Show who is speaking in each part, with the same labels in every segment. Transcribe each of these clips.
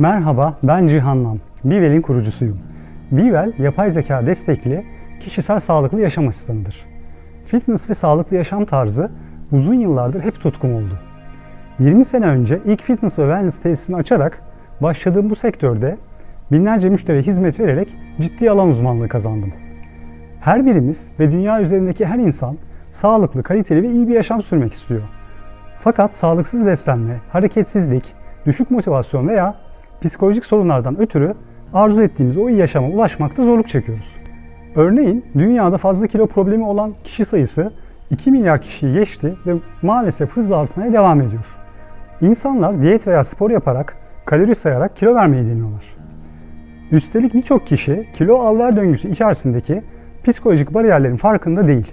Speaker 1: Merhaba, ben Cihan Nam. Bivel'in kurucusuyum. Bivel, yapay zeka destekli kişisel sağlıklı yaşam asistanıdır. Fitness ve sağlıklı yaşam tarzı uzun yıllardır hep tutkum oldu. 20 sene önce ilk fitness ve wellness tesisini açarak başladığım bu sektörde binlerce müşteriye hizmet vererek ciddi alan uzmanlığı kazandım. Her birimiz ve dünya üzerindeki her insan sağlıklı, kaliteli ve iyi bir yaşam sürmek istiyor. Fakat sağlıksız beslenme, hareketsizlik, düşük motivasyon veya psikolojik sorunlardan ötürü arzu ettiğimiz o iyi yaşama ulaşmakta zorluk çekiyoruz. Örneğin dünyada fazla kilo problemi olan kişi sayısı 2 milyar kişiyi geçti ve maalesef hızla artmaya devam ediyor. İnsanlar diyet veya spor yaparak, kalori sayarak kilo vermeyi deniyorlar. Üstelik birçok kişi kilo al-ver döngüsü içerisindeki psikolojik bariyerlerin farkında değil.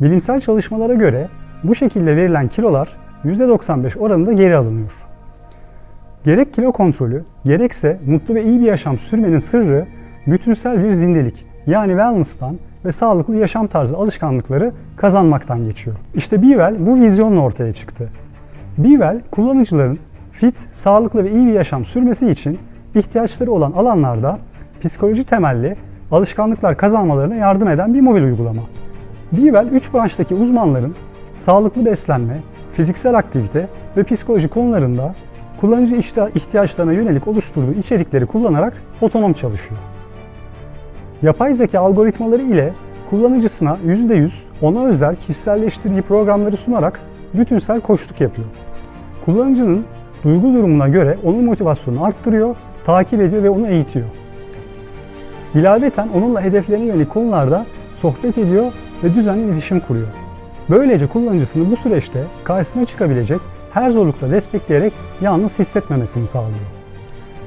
Speaker 1: Bilimsel çalışmalara göre bu şekilde verilen kilolar %95 oranında geri alınıyor. Gerek kilo kontrolü, gerekse mutlu ve iyi bir yaşam sürmenin sırrı bütünsel bir zindelik yani wellness'tan ve sağlıklı yaşam tarzı alışkanlıkları kazanmaktan geçiyor. İşte Bivel bu vizyonla ortaya çıktı. Bivel kullanıcıların fit, sağlıklı ve iyi bir yaşam sürmesi için ihtiyaçları olan alanlarda psikoloji temelli alışkanlıklar kazanmalarına yardım eden bir mobil uygulama. Bivel 3 branştaki uzmanların sağlıklı beslenme, fiziksel aktivite ve psikoloji konularında kullanıcı ihtiyaçlarına yönelik oluşturduğu içerikleri kullanarak otonom çalışıyor. Yapay zeka algoritmaları ile kullanıcısına %100 ona özel kişiselleştirdiği programları sunarak bütünsel koçluk yapıyor. Kullanıcının duygu durumuna göre onun motivasyonunu arttırıyor, takip ediyor ve onu eğitiyor. İlaveten onunla hedeflerine yönelik konularda sohbet ediyor ve düzenli iletişim kuruyor. Böylece kullanıcısını bu süreçte karşısına çıkabilecek her zorlukla destekleyerek yalnız hissetmemesini sağlıyor.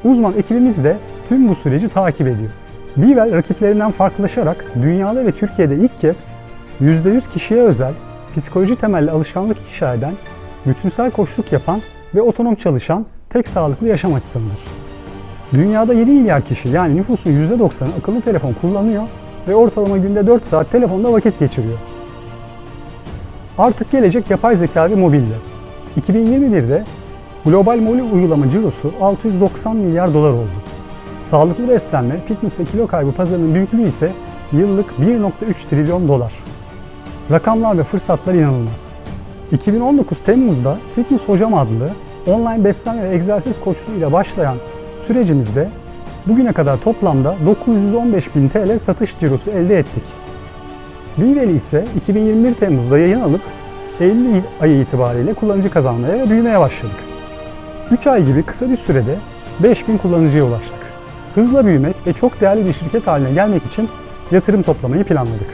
Speaker 1: Uzman ekibimiz de tüm bu süreci takip ediyor. Bivel rakiplerinden farklılaşarak dünyada ve Türkiye'de ilk kez %100 kişiye özel psikoloji temelli alışkanlık inşa eden, bütünsel koçluk yapan ve otonom çalışan tek sağlıklı yaşam asistanıdır. Dünyada 7 milyar kişi yani nüfusun %90'ı akıllı telefon kullanıyor ve ortalama günde 4 saat telefonda vakit geçiriyor. Artık gelecek yapay zeka ve mobilde. 2021'de global mobil uygulama cirosu 690 milyar dolar oldu. Sağlıklı beslenme, fitness ve kilo kaybı pazarının büyüklüğü ise yıllık 1.3 trilyon dolar. Rakamlar ve fırsatlar inanılmaz. 2019 Temmuz'da Fitness Hocam adlı online beslenme ve egzersiz koçluğu ile başlayan sürecimizde bugüne kadar toplamda 915 bin TL satış cirosu elde ettik. Biveli ise 2021 Temmuz'da yayın alıp Eylül ayı itibariyle kullanıcı kazanmaya ve büyümeye başladık. 3 ay gibi kısa bir sürede 5000 kullanıcıya ulaştık. Hızla büyümek ve çok değerli bir şirket haline gelmek için yatırım toplamayı planladık.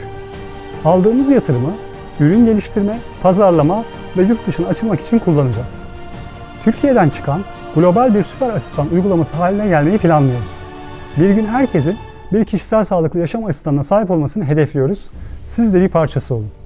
Speaker 1: Aldığımız yatırımı ürün geliştirme, pazarlama ve yurt dışına açılmak için kullanacağız. Türkiye'den çıkan global bir süper asistan uygulaması haline gelmeyi planlıyoruz. Bir gün herkesin bir kişisel sağlıklı yaşam asistanına sahip olmasını hedefliyoruz. Siz de bir parçası olun.